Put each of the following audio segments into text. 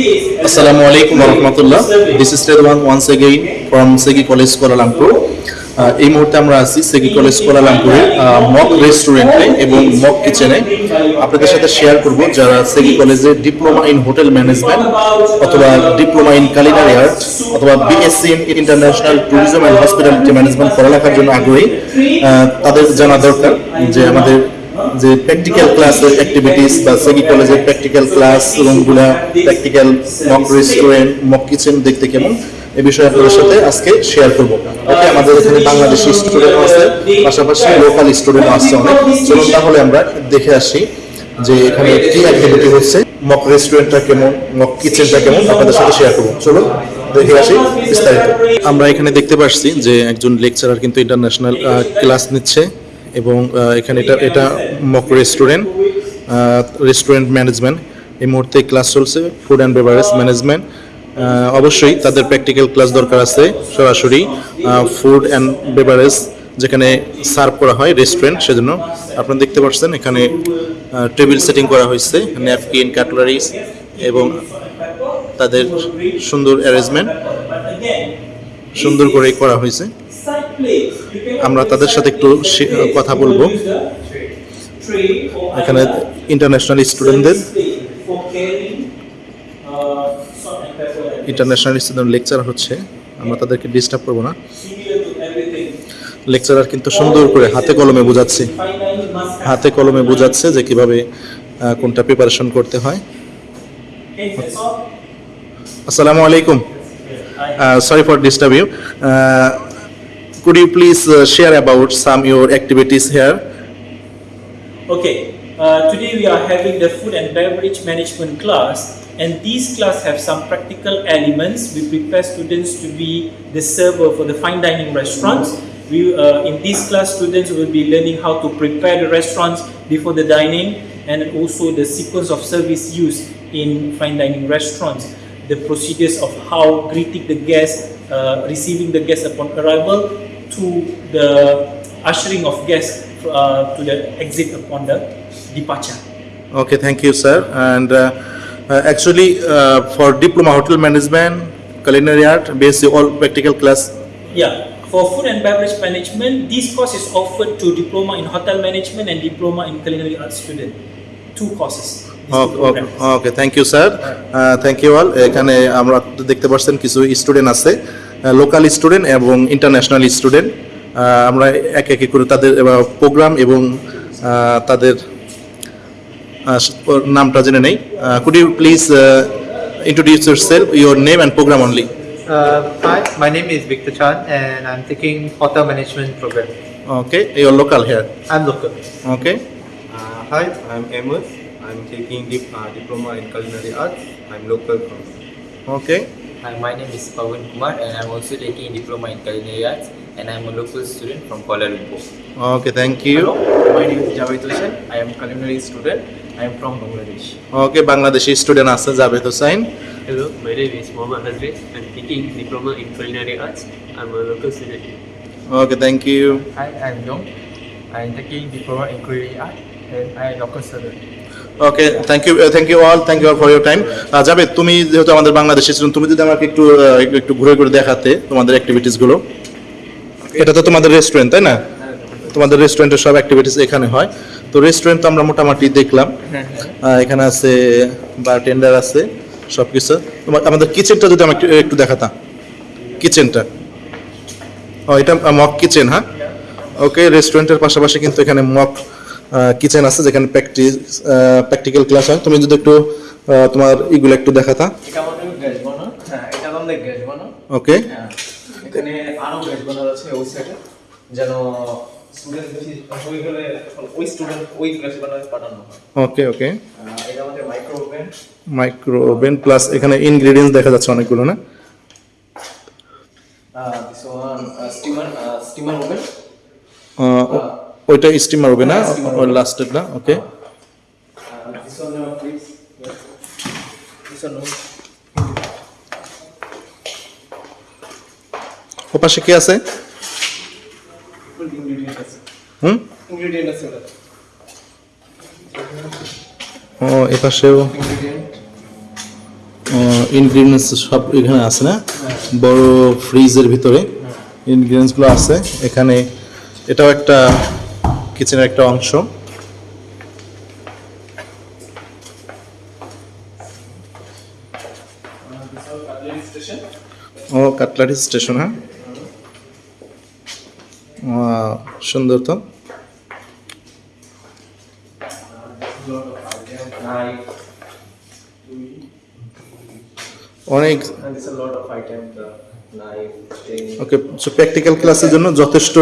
Assalamu alaikum warahmatullah. This is Redwan once again Segi College Kuala Lumpur. এই মুহূর্তে আমরা আছি সেগি কলেজ কোলালামপুরে মক রেস্টুরেন্টে এবং মক কিচেনে আপনাদের সাথে শেয়ার করব যারা সেগি কলেজে ডিপ্লোমা ইন হোটেল ম্যানেজমেন্ট অথবা ডিপ্লোমা ইন কালিনারি আর্ট অথবা BSc in international tourism and hospitality management পড়ালেখার জন্য আগ্রহী তাদের জানা দরকার যে আমাদের যে প্র্যাকটিক্যাল ক্লাস অ্যাক্টিভিটিস বা সেগি কলেজের practical class রুমগুলা practical mock restaurant mock kitchen দেখতে কেমন? এ বিষয়ে আপনাদের সাথে আজকে শেয়ার করব। ওকে আমাদের এখানে বাংলাদেশি স্টুডেন্ট আছে, পাশাপাশি লোকাল স্টুডেন্ট আছে অনেক। চলুন তাহলে আমরা দেখে আসি যে এখানে কি অ্যাক্টিভিটি হচ্ছে মক রেস্টুরেন্টটা কেমন মক কিচেনটা কেমন, আপনাদের সাথে শেয়ার করব। চলুন আমরা এখানে দেখতে পাচ্ছি যে একজন লেকচারার কিন্তু ইন্টারন্যাশনাল ক্লাস নিচ্ছে। এবং এখানে এটা এটা মক রেস্টুরেন্ট রেস্টুরেন্ট ম্যানেজমেন্ট এই মুহূর্তে ক্লাস চলছে ফুড অ্যান্ড বেভারেজ ম্যানেজমেন্ট অবশ্যই তাদের প্র্যাকটিক্যাল ক্লাস দরকার আছে, সরাসরি ফুড অ্যান্ড বেভারেজ যেখানে সার্ভ করা হয় রেস্টুরেন্ট সেজন্য। আপনারা দেখতে পাচ্ছেন এখানে টেবিল সেটিং করা হয়েছে ন্যাপকিন কাটলারিস এবং তাদের সুন্দর অ্যারেঞ্জমেন্ট সুন্দর করে করা হয়েছে। আমরা তাদের সাথে একটু কথা বলব। এখানে ইন্টারন্যাশনাল স্টুডেন্টদের ইন্টারন্যাশনাল স্টুডেন্ট লেকচার হচ্ছে। আমরা তাদেরকে ডিস্টার্ব করব না। লেকচারার কিন্তু সুন্দর করে হাতে কলমে বোঝাচ্ছে। হাতে কলমে বোঝাচ্ছে যে কীভাবে কোনটা প্রিপারেশন করতে হয়। আসসালামু আলাইকুম। Sorry for disturb you could you please uh, share about some your activities here Okay, uh, today we are having the food and beverage management class, and these class have some practical elements. We prepare students to be the server for the fine dining restaurants. We, uh, in this class, students will be learning how to prepare the restaurants before the dining, and also the sequence of service used in fine dining restaurants. The procedures of how greeting the guest, uh, receiving the guests upon arrival, to the ushering of guests uh, to the exit upon the departure. Okay, thank you, sir. And uh, uh, actually, uh, for diploma hotel management, culinary art, basically all practical class. Yeah, for food and beverage management, this course is offered to diploma in hotel management and diploma in culinary arts student. Two courses. Okay thank you sir thank you all এখানে আমরা দেখতে পাচ্ছেন কিছু student আছে local student এবং international student আমরা এক একে করে তাদের প্রোগ্রাম এবং তাদের নামটা জেনে নেই। Could you please introduce yourself your name and program only my name is বিক্তা চান এন্ড আই এম টেকিং ফটা management program okay your local here I am local okay hi I am aims I'm taking dip, uh, diploma in culinary arts. I'm local from. Okay. Hi, my name is Pawan Kumar and I'm also taking diploma in culinary arts and I'm a local student from Kuala Lumpur. Okay, thank you. Hello, my name is Javed Hussain. I am culinary student. I am from Bangladesh. Okay, Bangladeshi student Asa Javed Hussain. Hello, my name is Mohammad Hazri. I'm taking diploma in culinary arts. I'm a local student. Okay, thank you. Hi, I'm Yong. I'm taking diploma in culinary arts and I am local student. Okay thank you thank you all thank you all for your time যাবে তুমি যেহেতু আমাদের Bangladeshi student তুমি যদি আমাকে একটু একটু- একটু ঘুরে ঘুরে দেখাতে তোমাদের অ্যাক্টিভিটিসগুলো এটা তো তোমাদের রেস্টুরেন্ট তাই না? তোমাদের রেস্টুরেন্টের সব অ্যাক্টিভিটিস এখানে হয়। তো রেস্টুরেন্ট তো আমরা মোটামুটি দেখলাম। এখানে আছে বারটেন্ডার আছে সব কিছু তোমার আমাদের কিচেনটা যদি আমি একটু একটু দেখাতাম কিচেনটা ও এটা মক কিচেন হ্যাঁ? ওকে রেস্টুরেন্টের পাশাপাশি কিন্তু এখানে মক কিচেন আছে যেখানে প্র্যাকটিস প্র্যাকটিক্যাল ক্লাস হয়। তুমি যদি একটু তোমার ইগুলো একটু দেখাতা এটা আমাদের গ্যাস বানো হ্যাঁ এটা আমাদের গ্যাস বানো ওকে হ্যাঁ এখানে আরও গ্যাস বানার আছে ওই সাইডে যেন স্টুডেন্ট বেশি হয়ে গেলে ওই স্টুডেন্ট ওই গ্যাস পাঠানো ওকে ওকে এটা আমাদের micro oven micro oven plus এখানে ইনগ্রেডিয়েন্টস দেখা যাচ্ছে অনেকগুলো না? This one steamer steamer oven ওইটা স্টিমার হবে না? ওই লাস্টেরটা ওকে ওপাশে ওয়ান প্লিজ দিস ওয়ান ও পাশে কি আছে? হুম? ও এ পাশেও। ইনগ্রিডিয়েন্টস সব এখানে আছে না? বড় ফ্রিজের ভিতরে। ইনগ্রিডিয়েন্টসগুলো আছে। এখানে এটাও একটা কিচেনের একটা অংশ ও, কাটলারি স্টেশন হ্যাঁ সুন্দর তো অনেক. ওকে প্র্যাকটিক্যাল ক্লাসের জন্য যথেষ্ট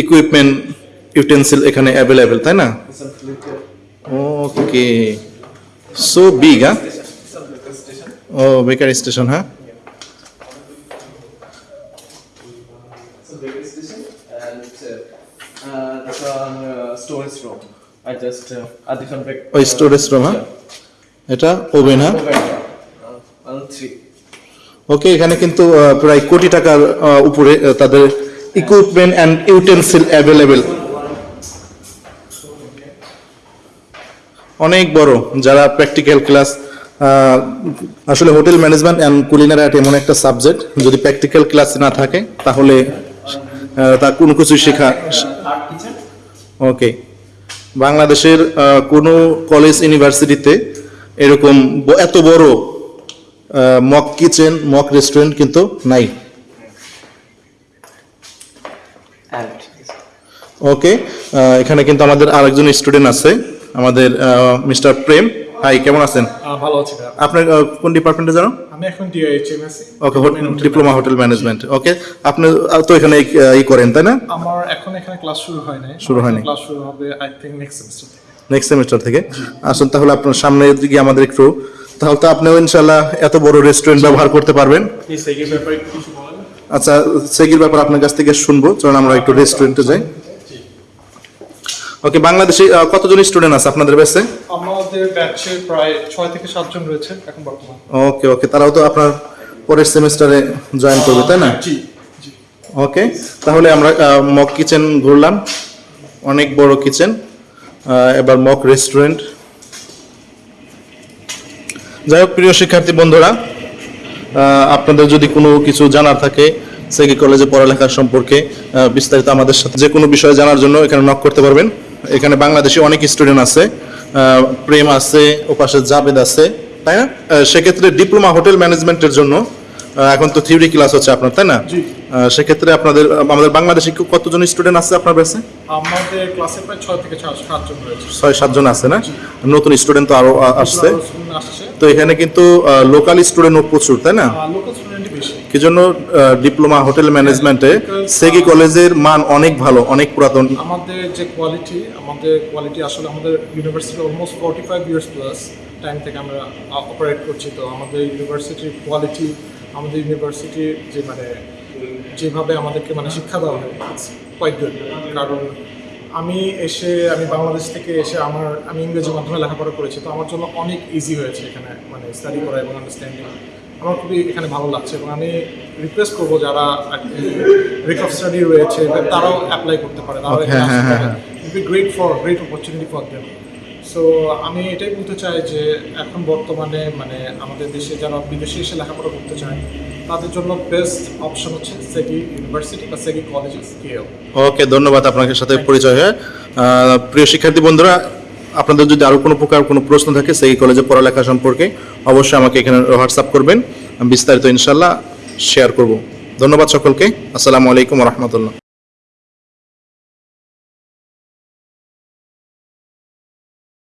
ইকুইপমেন্ট ইউটেন্সিল এখানে অ্যাভেলেবেল তাই না? ওকে সো বিগ হ্যাঁ ও বেকারি স্টেশন হ্যাঁ ওকে এখানে কিন্তু uh, প্রায় কোটি টাকার uh, উপরে uh, তাদের ইকুইপমেন্ট অ্যান্ড ইউটেন্সিল অ্যাভেলেবেল অনেক বড়, যারা প্র্যাকটিক্যাল ক্লাস আসলে hotel management and culinary art এমন একটা সাবজেক্ট যদি প্র্যাকটিক্যাল ক্লাস না থাকে, তাহলে তা কোনো কিছু শেখা. ওকে বাংলাদেশের কোনো কলেজ ইউনিভার্সিটিতে এরকম এত বড় মক কিচেন মক রেস্টুরেন্ট কিন্তু নাই And ওকে এখানে কিন্তু আমাদের আরেকজন স্টুডেন্ট আছে আমাদের মিস্টার প্রেম। হাই কেমন আছেন? ভালো আছি। আপনার কোন ডিপার্টমেন্টে জানো? আমি এখন ডিআইএইচএম আছি okay diploma hotel management okay আপনি তো এখানে ই করেন তাই না? আমার এখন এখানে ক্লাস শুরু হয় নাই। শুরু হয়নি। ক্লাস শুরু হবে I think next semester next semester থেকে? আসুন তাহলে আপনার সামনের দিকে আমাদের একটু তাহলে তো আপনিও ইনশাল্লাহ এত বড় রেস্টুরেন্ট ব্যবহার করতে পারবেন। এই সেকেন্ড ব্যাপারে কিছু আচ্ছা সেগির ব্যাপার আপনার কাছ থেকে শুনব। চলুন আমরা একটু রেস্টুরেন্টে যাই। ওকে বাংলাদেশে কতজন স্টুডেন্ট আছে আপনাদের ব্যাচে আমাদের ব্যাচে প্রায় ছয় থেকে সাতজন রয়েছে এখন বর্তমান। ওকে ওকে তারাও তো আপনার পরের সেমিস্টারে জয়েন করবে তাই না? জি জি। ওকে তাহলে আমরা মক কিচেন ঘুরলাম। অনেক বড় কিচেন এবার মক রেস্টুরেন্ট যাই হোক প্রিয় শিক্ষার্থী বন্ধুরা আপনাদের যদি কোনো কিছু জানার থাকে সেগি কলেজে পড়ালেখা সম্পর্কে বিস্তারিত আমাদের সাথে যে কোনো বিষয়ে জানার জন্য এখানে নক করতে পারবেন। এখানে বাংলাদেশে অনেক স্টুডেন্ট আছে প্রেম আছে ওপাশে জাবেদ আছে, তাই না? সেক্ষেত্রে ডিপ্লোমা হোটেল ম্যানেজমেন্টের জন্য এখন তো থিওরি ক্লাস হচ্ছে আপনার, তাই না? সেক্ষেত্রে আপনাদের আমাদের বাংলাদেশে কতজন স্টুডেন্ট আছে আপনার কাছে আমাদের ক্লাসে প্রায় ছয় থেকে সাত- সাতজন রয়েছে। ছয় সাতজন আছে না? নতুন স্টুডেন্ট তো আরও আ- আসছে। তো এখানে কিন্তু লোকাল স্টুডেন্টও প্রচুর তাই না? বেশি। কি জন্য ডিপ্লোমা হোটেল ম্যানেজমেন্টে সেগি কলেজের মান অনেক ভালো অনেক পুরাতন। আমাদের যে কোয়ালিটি আমাদের কোয়ালিটি আসলে আমাদের university almost forty five years plus time থেকে আমরা অপারেট করছি। তো আমাদের ইউনিভার্সিটির কোয়ালিটি আমাদের ইউনিভার্সিটির যে মানে যেভাবে আমাদেরকে মানে শিক্ষা দেওয়া হয় কোয়াইট গুড কারণ আমি এসে আমি বাংলাদেশ থেকে এসে আমার আমি ইংরেজি মাধ্যমে লেখাপড়া করেছি তো আমার জন্য অনেক ইজি হয়েছে এখানে মানে স্টাডি করা এবং আন্ডারস্ট্যান্ডিং আমার খুবই এখানে ভালো লাগছে এবং আমি রিকোয়েস্ট করব যারা রিক অফ স্টাডি রয়েছে তারাও অ্যাপ্লাই করতে পারে। তারাও great for great opportunity for them so আমি এটাই বলতে চাই যে এখন বর্তমানে মানে আমাদের দেশে যারা বিদেশে এসে লেখাপড়া করতে চায় তাদের জন্য বেস্ট অপশন হচ্ছে সেগি ইউনিভার্সিটি বা সেগি কলেজেস কেও ওকে ধন্যবাদ আপনার সাথে পরিচয় হয়ে। প্রিয় শিক্ষার্থী বন্ধুরা আপনাদের যদি আরও কোনো প্রকার কোনো প্রশ্ন থাকে সেই কলেজে পড়ালেখা সম্পর্কে অবশ্যই আমাকে এখানে হোয়াটসঅ্যাপ করবেন। আমি বিস্তারিত ইনশাল্লাহ শেয়ার করব। ধন্যবাদ সকলকে। আসসালামু আলাইকুম রহমতুল্লাহ।